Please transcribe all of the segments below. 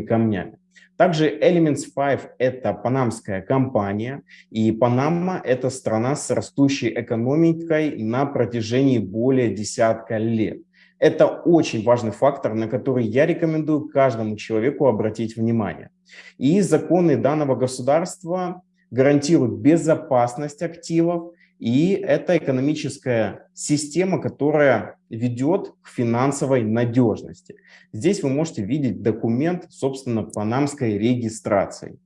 камнями. Также Elements 5 – это панамская компания, и Панама – это страна с растущей экономикой на протяжении более десятка лет. Это очень важный фактор, на который я рекомендую каждому человеку обратить внимание. И законы данного государства гарантируют безопасность активов, и это экономическая система, которая ведет к финансовой надежности. Здесь вы можете видеть документ, собственно, панамской регистрации.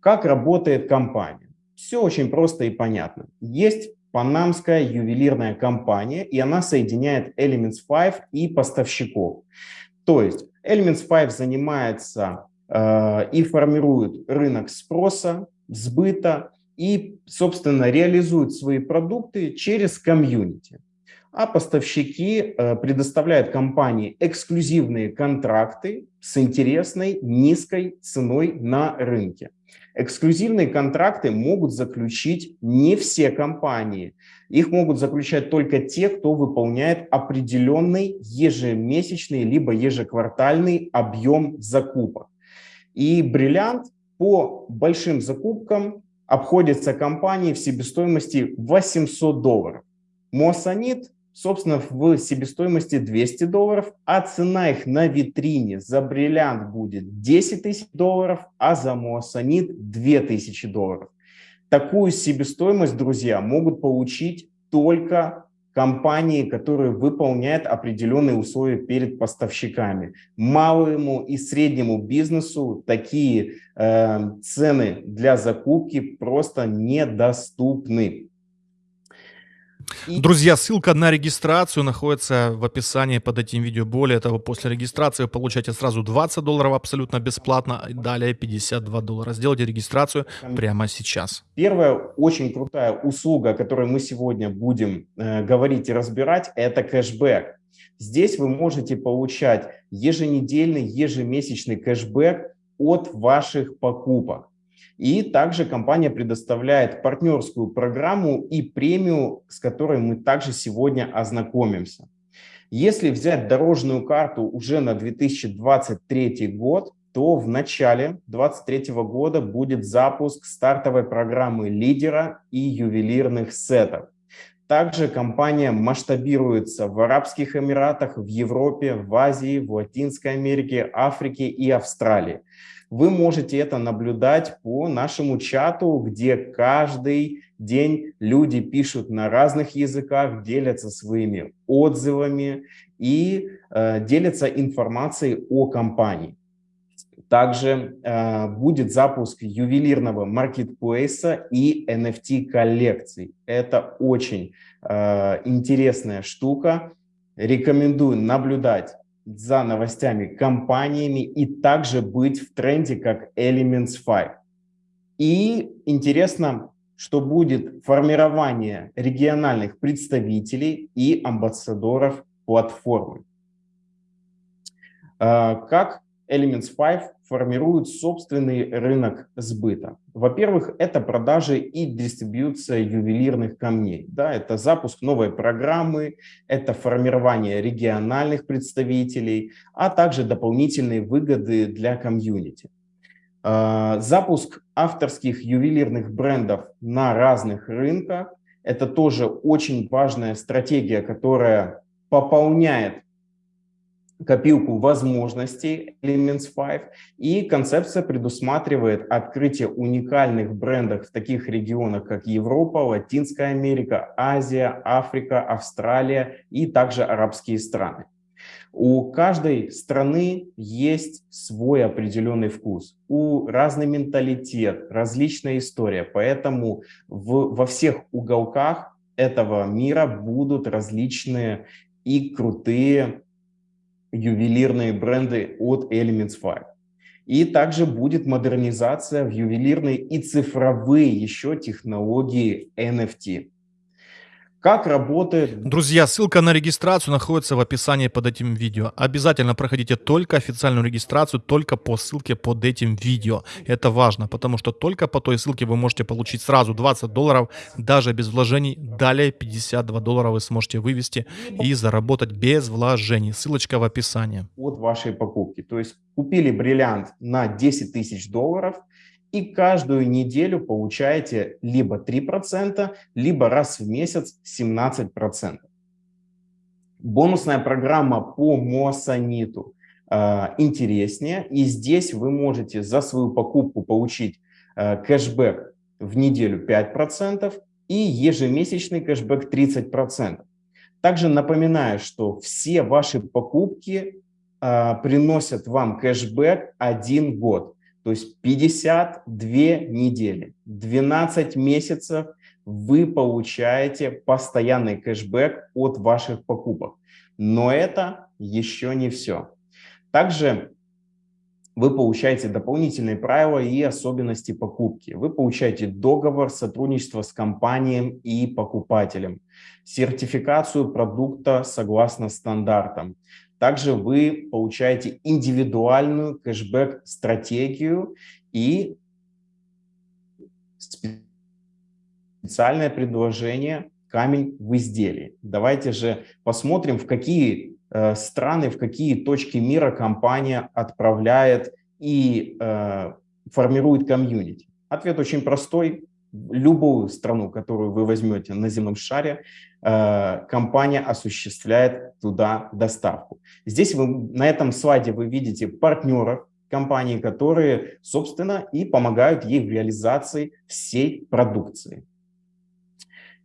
Как работает компания? Все очень просто и понятно. Есть панамская ювелирная компания, и она соединяет Elements 5 и поставщиков. То есть Elements 5 занимается э, и формирует рынок спроса, сбыта и, собственно, реализует свои продукты через комьюнити. А поставщики э, предоставляют компании эксклюзивные контракты с интересной низкой ценой на рынке. Эксклюзивные контракты могут заключить не все компании. Их могут заключать только те, кто выполняет определенный ежемесячный либо ежеквартальный объем закупок. И бриллиант по большим закупкам обходится компании в себестоимости 800 долларов. Моссанит собственно, в себестоимости 200 долларов, а цена их на витрине за бриллиант будет 10 тысяч долларов, а за моассанит 2000 долларов. Такую себестоимость, друзья, могут получить только компании, которые выполняют определенные условия перед поставщиками. Малому и среднему бизнесу такие э, цены для закупки просто недоступны. И... Друзья, ссылка на регистрацию находится в описании под этим видео. Более того, после регистрации вы получаете сразу 20 долларов абсолютно бесплатно, и далее 52 доллара. Сделайте регистрацию прямо сейчас. Первая очень крутая услуга, о которой мы сегодня будем э, говорить и разбирать, это кэшбэк. Здесь вы можете получать еженедельный, ежемесячный кэшбэк от ваших покупок. И также компания предоставляет партнерскую программу и премию, с которой мы также сегодня ознакомимся. Если взять дорожную карту уже на 2023 год, то в начале 2023 года будет запуск стартовой программы лидера и ювелирных сетов. Также компания масштабируется в Арабских Эмиратах, в Европе, в Азии, в Латинской Америке, Африке и Австралии. Вы можете это наблюдать по нашему чату, где каждый день люди пишут на разных языках, делятся своими отзывами и э, делятся информацией о компании. Также э, будет запуск ювелирного маркетплейса и NFT коллекций. Это очень э, интересная штука. Рекомендую наблюдать за новостями компаниями и также быть в тренде, как Elements 5. И интересно, что будет формирование региональных представителей и амбассадоров платформы. А, как Elements 5 формируют собственный рынок сбыта. Во-первых, это продажи и дистрибьюция ювелирных камней. Да, это запуск новой программы, это формирование региональных представителей, а также дополнительные выгоды для комьюнити. А, запуск авторских ювелирных брендов на разных рынках – это тоже очень важная стратегия, которая пополняет копилку возможностей Elements 5, и концепция предусматривает открытие уникальных брендов в таких регионах, как Европа, Латинская Америка, Азия, Африка, Австралия и также арабские страны. У каждой страны есть свой определенный вкус, у разный менталитет, различная история, поэтому в, во всех уголках этого мира будут различные и крутые ювелирные бренды от Elements 5. И также будет модернизация в ювелирные и цифровые еще технологии NFT. Как работает... Друзья, ссылка на регистрацию находится в описании под этим видео. Обязательно проходите только официальную регистрацию, только по ссылке под этим видео. Это важно, потому что только по той ссылке вы можете получить сразу 20 долларов, даже без вложений. Далее 52 доллара вы сможете вывести и заработать без вложений. Ссылочка в описании. От вашей покупки. То есть купили бриллиант на 10 тысяч долларов – и каждую неделю получаете либо 3%, либо раз в месяц 17%. Бонусная программа по Моссаниту э, интереснее, и здесь вы можете за свою покупку получить э, кэшбэк в неделю 5% и ежемесячный кэшбэк 30%. Также напоминаю, что все ваши покупки э, приносят вам кэшбэк один год. То есть 52 недели, 12 месяцев вы получаете постоянный кэшбэк от ваших покупок. Но это еще не все. Также вы получаете дополнительные правила и особенности покупки. Вы получаете договор сотрудничества с компанией и покупателем, сертификацию продукта согласно стандартам, также вы получаете индивидуальную кэшбэк-стратегию и специальное предложение «Камень в изделии». Давайте же посмотрим, в какие э, страны, в какие точки мира компания отправляет и э, формирует комьюнити. Ответ очень простой любую страну, которую вы возьмете на земном шаре, э, компания осуществляет туда доставку. Здесь вы, на этом слайде вы видите партнеров компании, которые, собственно, и помогают ей в реализации всей продукции.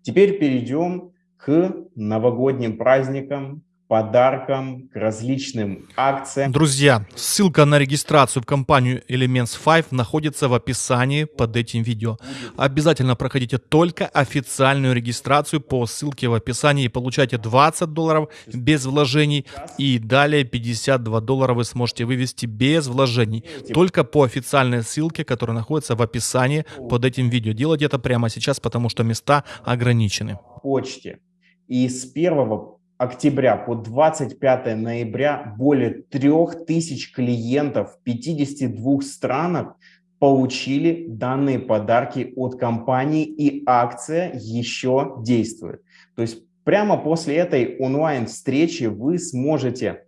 Теперь перейдем к новогодним праздникам, подаркам, к различным акциям. Друзья, ссылка на регистрацию в компанию Elements 5 находится в описании под этим видео. Обязательно проходите только официальную регистрацию по ссылке в описании и получайте 20 долларов без вложений и далее 52 доллара вы сможете вывести без вложений. Только по официальной ссылке, которая находится в описании под этим видео. Делайте это прямо сейчас, потому что места ограничены. Почте. И с 1 октября по 25 ноября более 3000 клиентов в 52 странах получили данные подарки от компании и акция еще действует. То есть прямо после этой онлайн-встречи вы сможете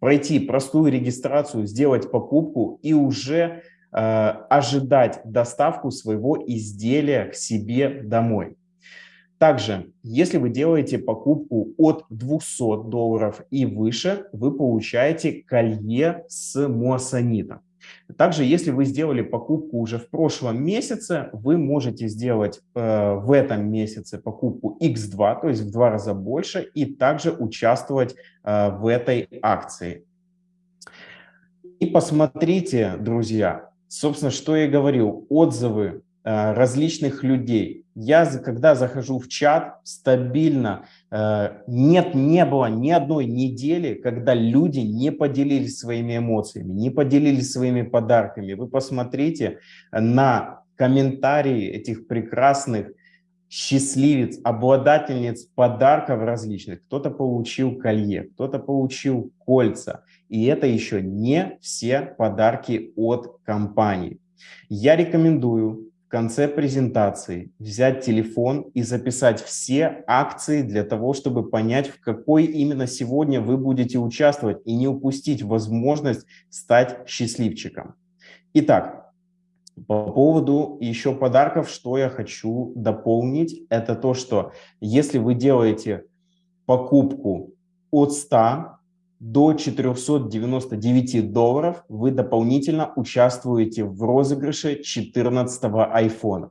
пройти простую регистрацию, сделать покупку и уже э, ожидать доставку своего изделия к себе домой. Также, если вы делаете покупку от 200 долларов и выше, вы получаете колье с моссонитом. Также, если вы сделали покупку уже в прошлом месяце, вы можете сделать э, в этом месяце покупку X2, то есть в два раза больше, и также участвовать э, в этой акции. И посмотрите, друзья, собственно, что я говорил, отзывы различных людей. Я, когда захожу в чат, стабильно, э, нет, не было ни одной недели, когда люди не поделились своими эмоциями, не поделились своими подарками. Вы посмотрите на комментарии этих прекрасных счастливец, обладательниц подарков различных. Кто-то получил колье, кто-то получил кольца. И это еще не все подарки от компании. Я рекомендую конце презентации взять телефон и записать все акции для того, чтобы понять, в какой именно сегодня вы будете участвовать и не упустить возможность стать счастливчиком. Итак, по поводу еще подарков, что я хочу дополнить, это то, что если вы делаете покупку от 100 до 499 долларов вы дополнительно участвуете в розыгрыше 14 iPhone.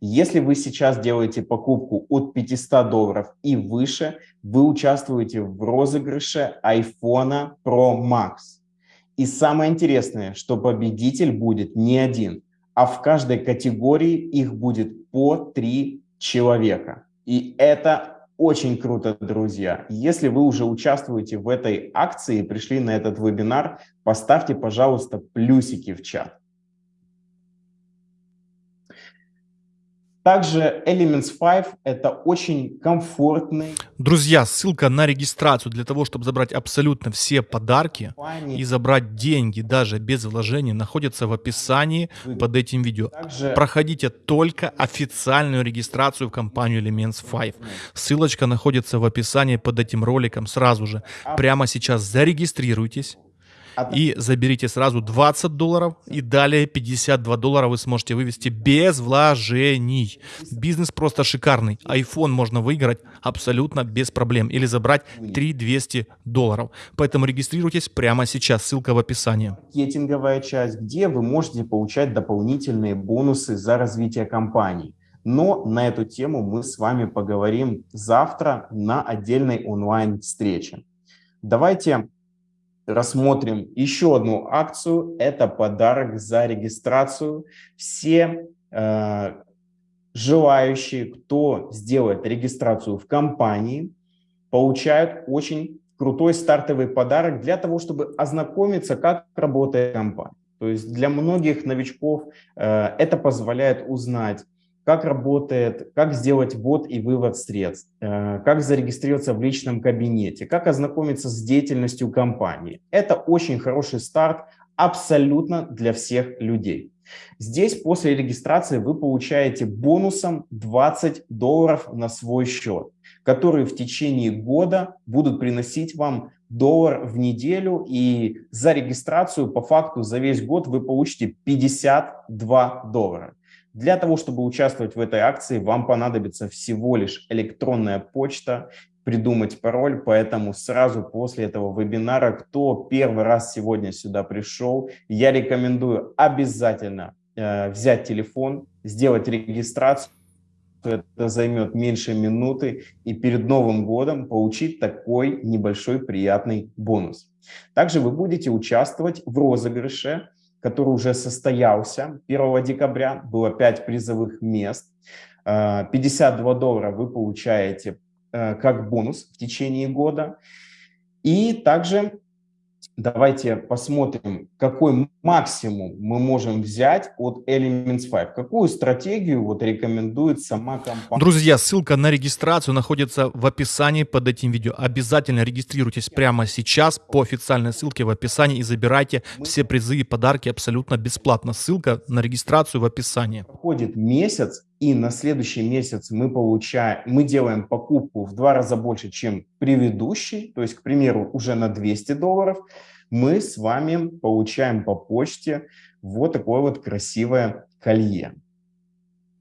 Если вы сейчас делаете покупку от 500 долларов и выше, вы участвуете в розыгрыше iPhone Pro Max. И самое интересное, что победитель будет не один, а в каждой категории их будет по три человека. И это очень круто, друзья. Если вы уже участвуете в этой акции и пришли на этот вебинар, поставьте, пожалуйста, плюсики в чат. Также Elements 5 – это очень комфортный. Друзья, ссылка на регистрацию для того, чтобы забрать абсолютно все подарки и забрать деньги даже без вложений, находится в описании под этим видео. Также... Проходите только официальную регистрацию в компанию Elements 5. Ссылочка находится в описании под этим роликом сразу же. Прямо сейчас зарегистрируйтесь и заберите сразу 20 долларов, и далее 52 доллара вы сможете вывести без вложений. Бизнес просто шикарный. iPhone можно выиграть абсолютно без проблем или забрать 3200 долларов. Поэтому регистрируйтесь прямо сейчас, ссылка в описании. Маркетинговая часть, где вы можете получать дополнительные бонусы за развитие компании. Но на эту тему мы с вами поговорим завтра на отдельной онлайн-встрече. Давайте рассмотрим еще одну акцию. Это подарок за регистрацию. Все э, желающие, кто сделает регистрацию в компании, получают очень крутой стартовый подарок для того, чтобы ознакомиться, как работает компания. То есть для многих новичков э, это позволяет узнать, как работает, как сделать ввод и вывод средств, э, как зарегистрироваться в личном кабинете, как ознакомиться с деятельностью компании. Это очень хороший старт абсолютно для всех людей. Здесь после регистрации вы получаете бонусом 20 долларов на свой счет, которые в течение года будут приносить вам доллар в неделю. И за регистрацию по факту за весь год вы получите 52 доллара. Для того, чтобы участвовать в этой акции, вам понадобится всего лишь электронная почта, придумать пароль, поэтому сразу после этого вебинара, кто первый раз сегодня сюда пришел, я рекомендую обязательно э, взять телефон, сделать регистрацию, это займет меньше минуты, и перед Новым годом получить такой небольшой приятный бонус. Также вы будете участвовать в розыгрыше который уже состоялся 1 декабря. Было 5 призовых мест. 52 э, доллара вы получаете э, как бонус в течение года. И также Давайте посмотрим, какой максимум мы можем взять от Elements 5. Какую стратегию вот рекомендует сама компания. Друзья, ссылка на регистрацию находится в описании под этим видео. Обязательно регистрируйтесь прямо сейчас по официальной ссылке в описании и забирайте все призы и подарки абсолютно бесплатно. Ссылка на регистрацию в описании. Проходит месяц, и на следующий месяц мы получаем, мы делаем покупку в два раза больше, чем предыдущий, то есть, к примеру, уже на 200 долларов, мы с вами получаем по почте вот такое вот красивое колье.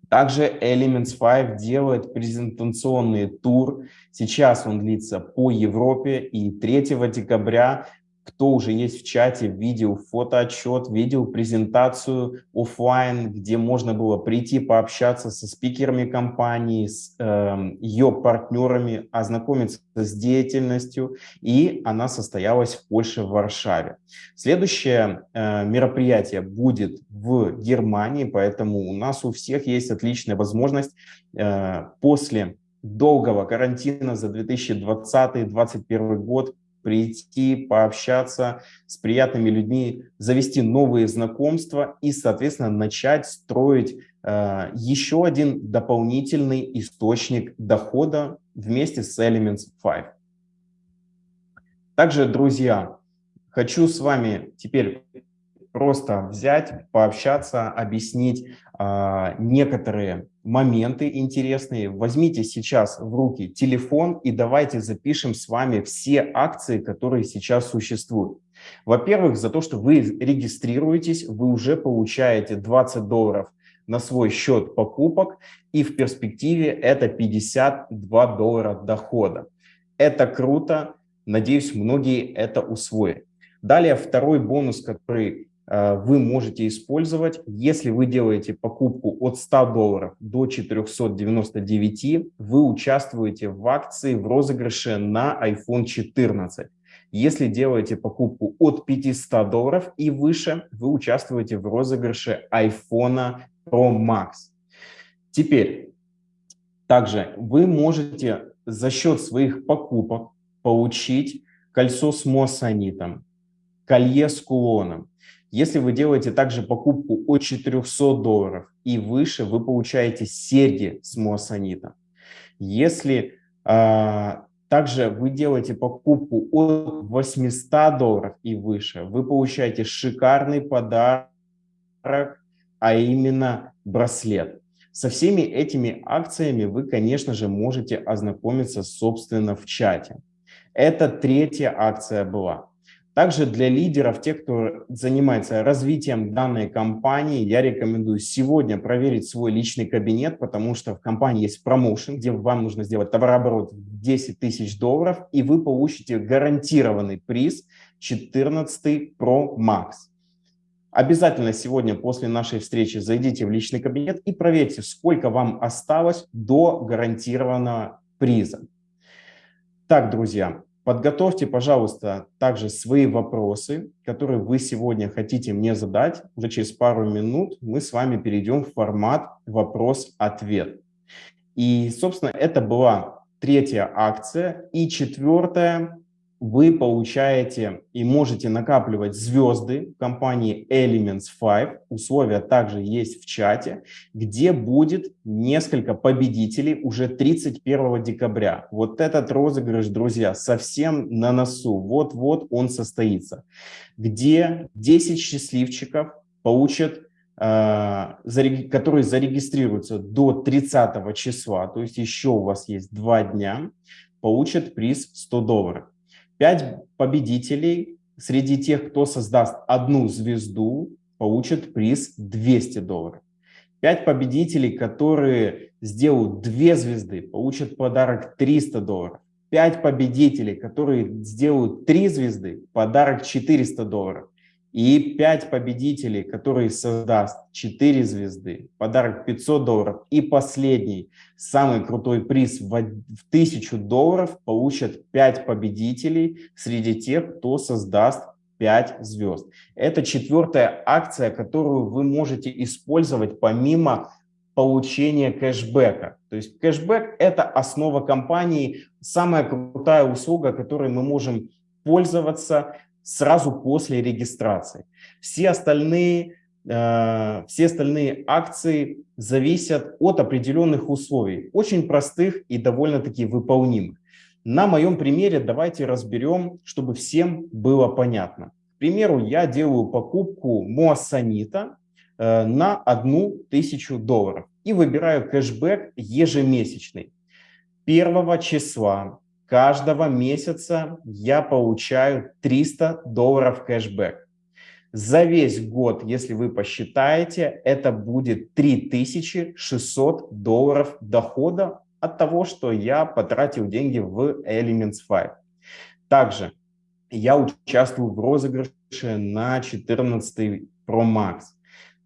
Также Elements 5 делает презентационный тур. Сейчас он длится по Европе и 3 декабря кто уже есть в чате, видел фотоотчет, видел презентацию офлайн, где можно было прийти пообщаться со спикерами компании, с э, ее партнерами, ознакомиться с деятельностью, и она состоялась в Польше, в Варшаве. Следующее э, мероприятие будет в Германии, поэтому у нас у всех есть отличная возможность э, после долгого карантина за 2020-2021 год прийти, пообщаться с приятными людьми, завести новые знакомства и, соответственно, начать строить э, еще один дополнительный источник дохода вместе с Elements 5. Также, друзья, хочу с вами теперь просто взять, пообщаться, объяснить э, некоторые моменты интересные. Возьмите сейчас в руки телефон и давайте запишем с вами все акции, которые сейчас существуют. Во-первых, за то, что вы регистрируетесь, вы уже получаете 20 долларов на свой счет покупок, и в перспективе это 52 доллара дохода. Это круто, надеюсь, многие это усвоят. Далее второй бонус, который вы можете использовать, если вы делаете покупку от 100 долларов до 499, вы участвуете в акции в розыгрыше на iPhone 14. Если делаете покупку от 500 долларов и выше, вы участвуете в розыгрыше iPhone Pro Max. Теперь, также вы можете за счет своих покупок получить кольцо с моссонитом, колье с кулоном, Если вы делаете также покупку от 400 долларов и выше, вы получаете серьги с моссонитом. Если э, также вы делаете покупку от 800 долларов и выше, вы получаете шикарный подарок, а именно браслет. Со всеми этими акциями вы, конечно же, можете ознакомиться, собственно, в чате. Это третья акция была. Также для лидеров, тех, кто занимается развитием данной компании, я рекомендую сегодня проверить свой личный кабинет, потому что в компании есть промоушен, где вам нужно сделать товарооборот в 10 тысяч долларов, и вы получите гарантированный приз 14 Pro Max. Обязательно сегодня после нашей встречи зайдите в личный кабинет и проверьте, сколько вам осталось до гарантированного приза. Так, друзья, Подготовьте, пожалуйста, также свои вопросы, которые вы сегодня хотите мне задать. Уже через пару минут мы с вами перейдем в формат вопрос-ответ. И, собственно, это была третья акция. И четвертая вы получаете и можете накапливать звезды компании Elements 5. Условия также есть в чате, где будет несколько победителей уже 31 декабря. Вот этот розыгрыш, друзья, совсем на носу. Вот-вот он состоится. Где 10 счастливчиков получат э, которые зарегистрируются до 30 числа, то есть еще у вас есть два дня, получат приз 100 долларов. Пять победителей среди тех, кто создаст одну звезду, получат приз 200 долларов. Пять победителей, которые сделают две звезды, получат подарок 300 долларов. Пять победителей, которые сделают три звезды, подарок 400 долларов. И 5 победителей, которые создаст 4 звезды, подарок 500 долларов. И последний, самый крутой приз в 1000 долларов получат 5 победителей среди тех, кто создаст 5 звезд. Это четвертая акция, которую вы можете использовать помимо получения кэшбэка. То есть кэшбэк – это основа компании, самая крутая услуга, которой мы можем пользоваться сразу после регистрации. Все остальные, э, все остальные акции зависят от определенных условий, очень простых и довольно-таки выполнимых. На моем примере давайте разберем, чтобы всем было понятно. К примеру, я делаю покупку Моассанита э, на одну тысячу долларов и выбираю кэшбэк ежемесячный. Первого числа каждого месяца я получаю 300 долларов кэшбэк. За весь год, если вы посчитаете, это будет 3600 долларов дохода от того, что я потратил деньги в Elements 5. Также я участвую в розыгрыше на 14 Pro Max.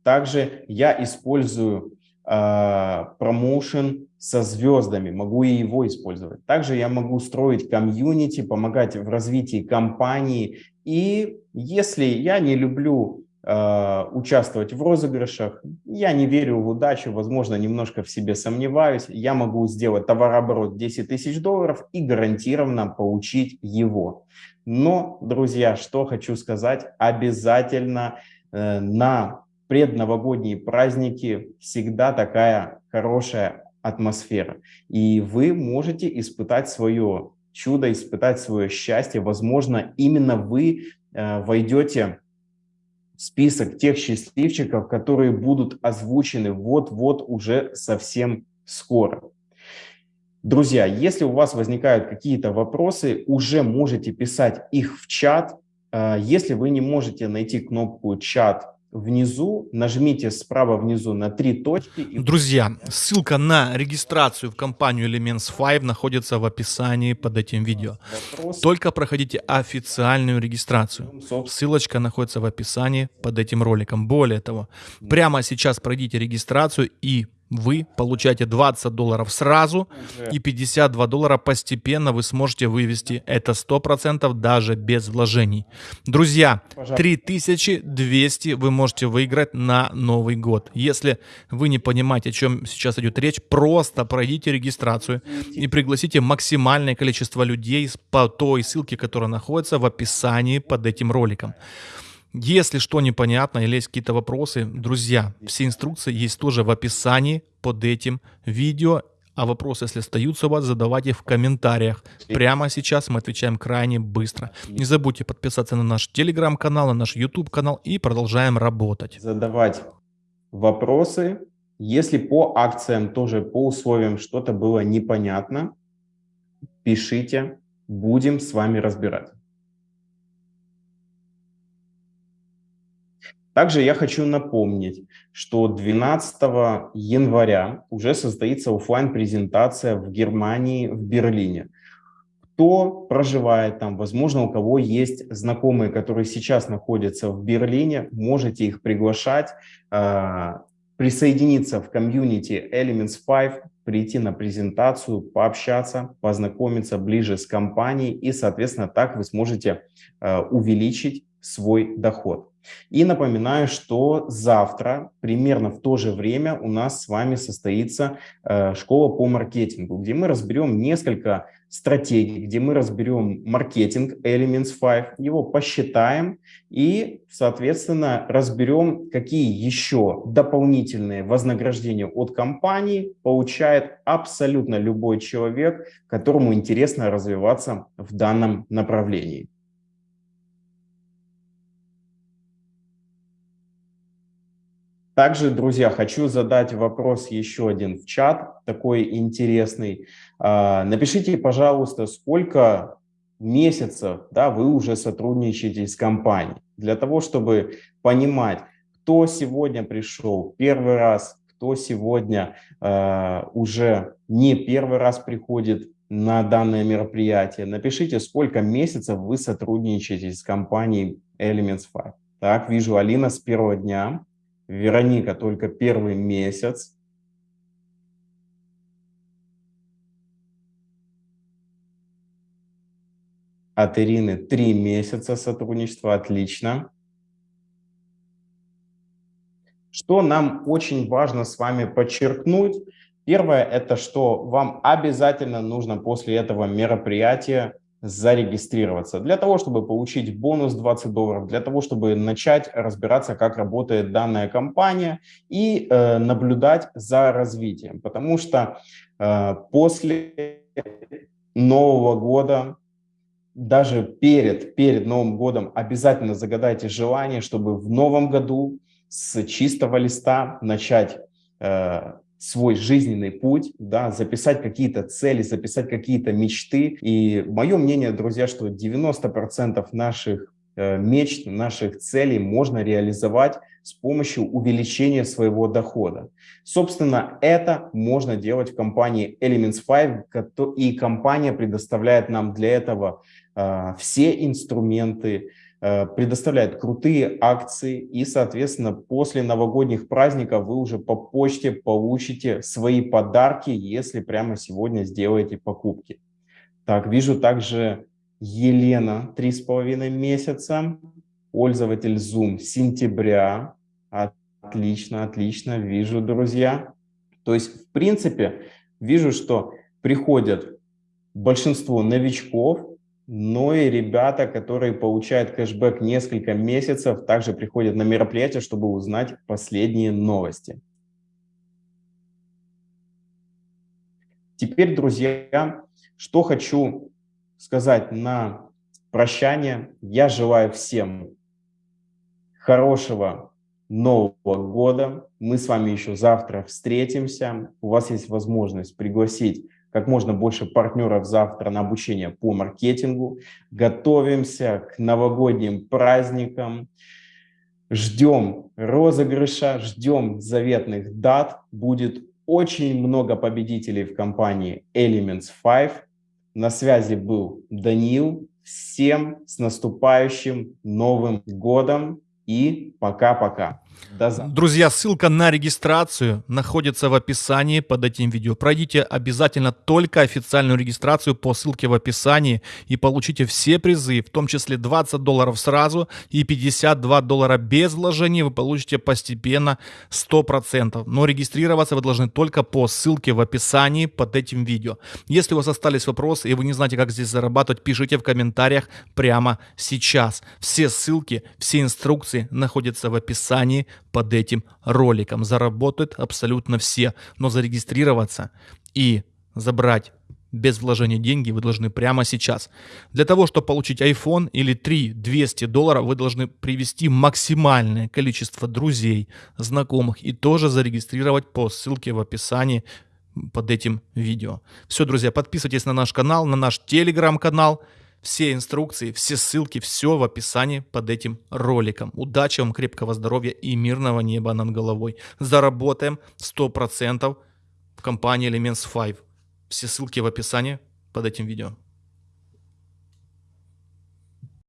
Также я использую а, промоушен со звездами, могу и его использовать. Также я могу строить комьюнити, помогать в развитии компании. И если я не люблю э, участвовать в розыгрышах, я не верю в удачу, возможно, немножко в себе сомневаюсь, я могу сделать товарооборот 10 тысяч долларов и гарантированно получить его. Но, друзья, что хочу сказать, обязательно э, на предновогодние праздники всегда такая хорошая атмосфера. И вы можете испытать свое чудо, испытать свое счастье. Возможно, именно вы э, войдете в список тех счастливчиков, которые будут озвучены вот-вот уже совсем скоро. Друзья, если у вас возникают какие-то вопросы, уже можете писать их в чат. Э, если вы не можете найти кнопку «Чат» внизу, нажмите справа внизу на три точки. И... Друзья, ссылка на регистрацию в компанию Elements 5 находится в описании под этим видео. Вопрос... Только проходите официальную регистрацию. Ссылочка находится в описании под этим роликом. Более того, прямо сейчас пройдите регистрацию и вы получаете 20 долларов сразу и 52 доллара постепенно вы сможете вывести. Это 100% даже без вложений. Друзья, 3200 вы можете выиграть на Новый год. Если вы не понимаете, о чем сейчас идет речь, просто пройдите регистрацию и пригласите максимальное количество людей по той ссылке, которая находится в описании под этим роликом. Если что непонятно или есть какие-то вопросы, друзья, все инструкции есть тоже в описании под этим видео. А вопросы, если остаются у вас, задавайте в комментариях. Прямо сейчас мы отвечаем крайне быстро. Не забудьте подписаться на наш телеграм-канал, на наш YouTube канал и продолжаем работать. Задавать вопросы. Если по акциям, тоже по условиям что-то было непонятно, пишите, будем с вами разбирать. Также я хочу напомнить, что 12 января уже состоится офлайн презентация в Германии, в Берлине. Кто проживает там, возможно, у кого есть знакомые, которые сейчас находятся в Берлине, можете их приглашать, а, присоединиться в комьюнити Elements 5, прийти на презентацию, пообщаться, познакомиться ближе с компанией и, соответственно, так вы сможете а, увеличить свой доход. И напоминаю, что завтра, примерно в то же время, у нас с вами состоится э, школа по маркетингу, где мы разберем несколько стратегий, где мы разберем маркетинг Elements 5, его посчитаем и, соответственно, разберем, какие еще дополнительные вознаграждения от компании получает абсолютно любой человек, которому интересно развиваться в данном направлении. Также, друзья, хочу задать вопрос еще один в чат, такой интересный. А, напишите, пожалуйста, сколько месяцев да, вы уже сотрудничаете с компанией, для того, чтобы понимать, кто сегодня пришел первый раз, кто сегодня э, уже не первый раз приходит на данное мероприятие. Напишите, сколько месяцев вы сотрудничаете с компанией Elements 5. Так, вижу Алина с первого дня. Вероника только первый месяц. От Ирины три месяца сотрудничества, отлично. Что нам очень важно с вами подчеркнуть? Первое, это что вам обязательно нужно после этого мероприятия зарегистрироваться для того, чтобы получить бонус 20 долларов, для того, чтобы начать разбираться, как работает данная компания и э, наблюдать за развитием. Потому что э, после Нового года, даже перед, перед Новым годом обязательно загадайте желание, чтобы в Новом году с чистого листа начать э, свой жизненный путь, да, записать какие-то цели, записать какие-то мечты. И мое мнение, друзья, что 90% наших э, мечт, наших целей можно реализовать с помощью увеличения своего дохода. Собственно, это можно делать в компании Elements 5, и компания предоставляет нам для этого э, все инструменты, предоставляет крутые акции и, соответственно, после новогодних праздников вы уже по почте получите свои подарки, если прямо сегодня сделаете покупки. Так, вижу также Елена, три с половиной месяца, пользователь Zoom сентября. Отлично, отлично, вижу, друзья. То есть, в принципе, вижу, что приходят большинство новичков, но и ребята, которые получают кэшбэк несколько месяцев, также приходят на мероприятие, чтобы узнать последние новости. Теперь, друзья, что хочу сказать на прощание. Я желаю всем хорошего Нового года. Мы с вами еще завтра встретимся. У вас есть возможность пригласить как можно больше партнеров завтра на обучение по маркетингу. Готовимся к новогодним праздникам. Ждем розыгрыша, ждем заветных дат. Будет очень много победителей в компании Elements 5. На связи был Даниил. Всем с наступающим Новым годом и пока-пока. До завтра. Друзья, ссылка на регистрацию находится в описании под этим видео. Пройдите обязательно только официальную регистрацию по ссылке в описании и получите все призы, в том числе 20 долларов сразу и 52 доллара без вложений вы получите постепенно 100%. Но регистрироваться вы должны только по ссылке в описании под этим видео. Если у вас остались вопросы и вы не знаете, как здесь зарабатывать, пишите в комментариях прямо сейчас. Все ссылки, все инструкции находятся в описании под этим роликом. Заработают абсолютно все, но зарегистрироваться и забрать без вложения деньги вы должны прямо сейчас. Для того, чтобы получить iPhone или 3 200 долларов, вы должны привести максимальное количество друзей, знакомых и тоже зарегистрировать по ссылке в описании под этим видео. Все, друзья, подписывайтесь на наш канал, на наш телеграм-канал. Все инструкции, все ссылки, все в описании под этим роликом. Удачи вам, крепкого здоровья и мирного неба над головой. Заработаем 100% в компании Elements 5. Все ссылки в описании под этим видео.